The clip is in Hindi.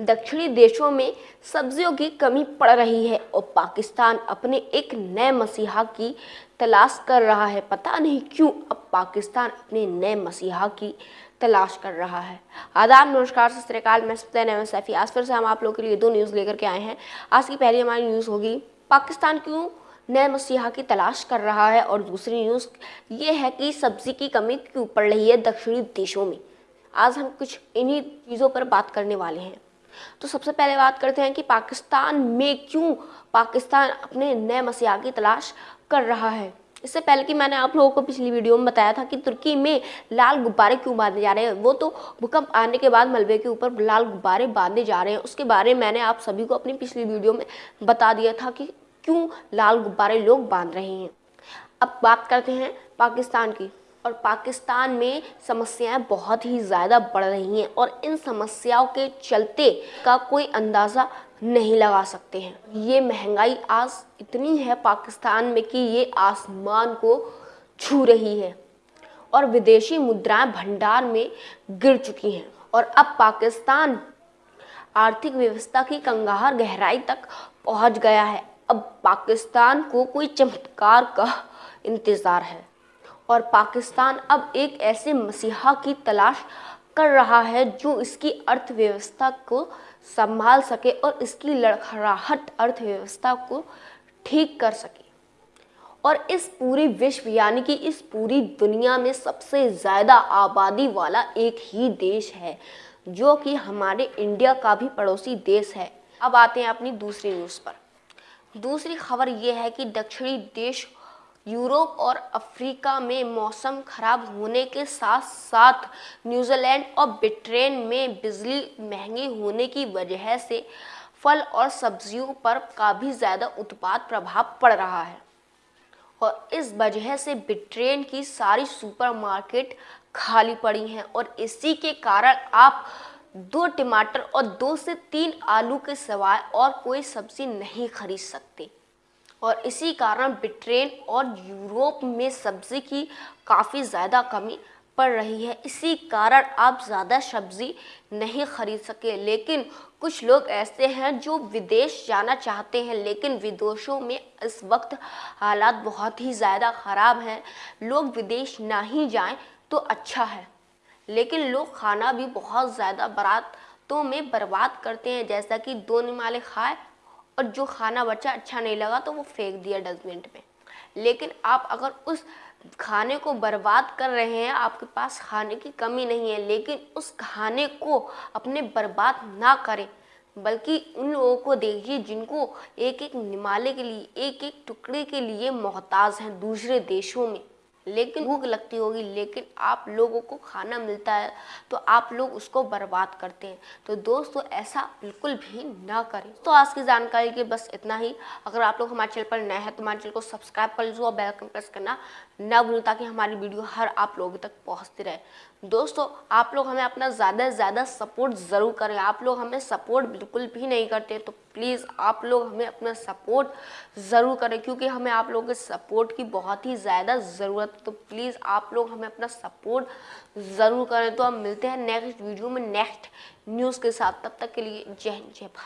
दक्षिणी देशों में सब्जियों की कमी पड़ रही है और पाकिस्तान अपने एक नए मसीहा की तलाश कर रहा है। पता नहीं क्यों अब पाकिस्तान अपने नए मसीहा की तलाश कर रहा है। आदाब, नमस्कार, सत श्रीकाल मैं सत्यन सैफी आज फिर से हम आप लोगों के लिए दो न्यूज़ लेकर के आए हैं। आज की पहली हमारी न्यूज़ होगी, पाकिस्तान क्यों नए मसीहा की तलाश कर रहा है? और दूसरी न्यूज़ ये है कि सब्ज़ी की कमी क्यों पड़ रही है दक्षिणी देशों में? आज हम कुछ इन्हीं चीज़ों पर बात करने वाले हैं। तो सबसे पहले बात करते हैं कि पाकिस्तान में क्यों पाकिस्तान अपने नए मसीहा की तलाश कर रहा है। इससे पहले कि मैंने आप लोगों को पिछली वीडियो में बताया था कि तुर्की में लाल गुब्बारे क्यों बांधे जा रहे हैं, वो तो भूकंप आने के बाद मलबे के ऊपर लाल गुब्बारे बांधे जा रहे हैं। उसके बारे में मैंने आप सभी को अपनी पिछली वीडियो में बता दिया था कि क्यों लाल गुब्बारे लोग बाँध रहे हैं। अब बात करते हैं पाकिस्तान की। और पाकिस्तान में समस्याएँ बहुत ही ज़्यादा बढ़ रही हैं और इन समस्याओं के चलते का कोई अंदाज़ा नहीं लगा सकते हैं। ये महँगाई आज इतनी है पाकिस्तान में कि ये आसमान को छू रही है और विदेशी मुद्राएँ भंडार में गिर चुकी हैं और अब पाकिस्तान आर्थिक व्यवस्था की कंगार गहराई तक पहुँच गया है। अब पाकिस्तान को कोई चमत्कार का इंतज़ार है। और पाकिस्तान अब एक ऐसे मसीहा की तलाश कर रहा है जो इसकी अर्थव्यवस्था को संभाल सके और इसकी लड़खड़ाहट अर्थव्यवस्था को ठीक कर सके। और इस पूरी विश्व, यानी कि इस पूरी दुनिया में सबसे ज़्यादा आबादी वाला एक ही देश है, जो कि हमारे इंडिया का भी पड़ोसी देश है। अब आते हैं अपनी दूसरी न्यूज़ पर। दूसरी खबर यह है कि दक्षिणी देश यूरोप और अफ्रीका में मौसम खराब होने के साथ साथ न्यूजीलैंड और ब्रिटेन में बिजली महँगी होने की वजह से फल और सब्जियों पर काफ़ी ज़्यादा उत्पाद प्रभाव पड़ रहा है। और इस वजह से ब्रिटेन की सारी सुपरमार्केट खाली पड़ी हैं और इसी के कारण आप दो टमाटर और दो से तीन आलू के सिवाय और कोई सब्ज़ी नहीं खरीद सकते। और इसी कारण ब्रिटेन और यूरोप में सब्ज़ी की काफ़ी ज़्यादा कमी पड़ रही है। इसी कारण आप ज़्यादा सब्ज़ी नहीं खरीद सके। लेकिन कुछ लोग ऐसे हैं जो विदेश जाना चाहते हैं, लेकिन विदेशों में इस वक्त हालात बहुत ही ज़्यादा ख़राब हैं। लोग विदेश ना ही जाएँ तो अच्छा है, लेकिन लोग खाना भी बहुत ज़्यादा बरातों में बर्बाद करते हैं। जैसा कि दो निमाले खाए और जो खाना बचा अच्छा नहीं लगा तो वो फेंक दिया डस्टबिन में लेकिन आप अगर उस खाने को बर्बाद कर रहे हैं, आपके पास खाने की कमी नहीं है, लेकिन उस खाने को अपने बर्बाद ना करें, बल्कि उन लोगों को देखिए जिनको एक एक निमाले के लिए एक एक टुकड़े के लिए मोहताज हैं दूसरे देशों में। लेकिन भूख लगती होगी, लेकिन आप लोगों को खाना मिलता है तो आप लोग उसको बर्बाद करते हैं। तो दोस्तों, ऐसा बिल्कुल भी ना करें। तो आज की जानकारी के बस इतना ही। अगर आप लोग हमारे चैनल पर नए हैं तो हमारे चैनल को सब्सक्राइब कर लीजिए और बेल आइकन प्रेस करना ना भूलें ताकि हमारी वीडियो हर आप लोगों तक पहुँचती रहे। दोस्तों, आप लोग हमें अपना ज़्यादा से ज़्यादा सपोर्ट ज़रूर करें। आप लोग हमें सपोर्ट बिल्कुल भी नहीं करते तो प्लीज़ आप लोग हमें अपना सपोर्ट ज़रूर करें, क्योंकि हमें आप लोगों के सपोर्ट की बहुत ही ज़्यादा ज़रूरत है। तो प्लीज़ आप लोग हमें अपना सपोर्ट ज़रूर करें। तो हम मिलते हैं नेक्स्ट वीडियो में नेक्स्ट न्यूज़ के साथ। तब तक के लिए जय जय भारत।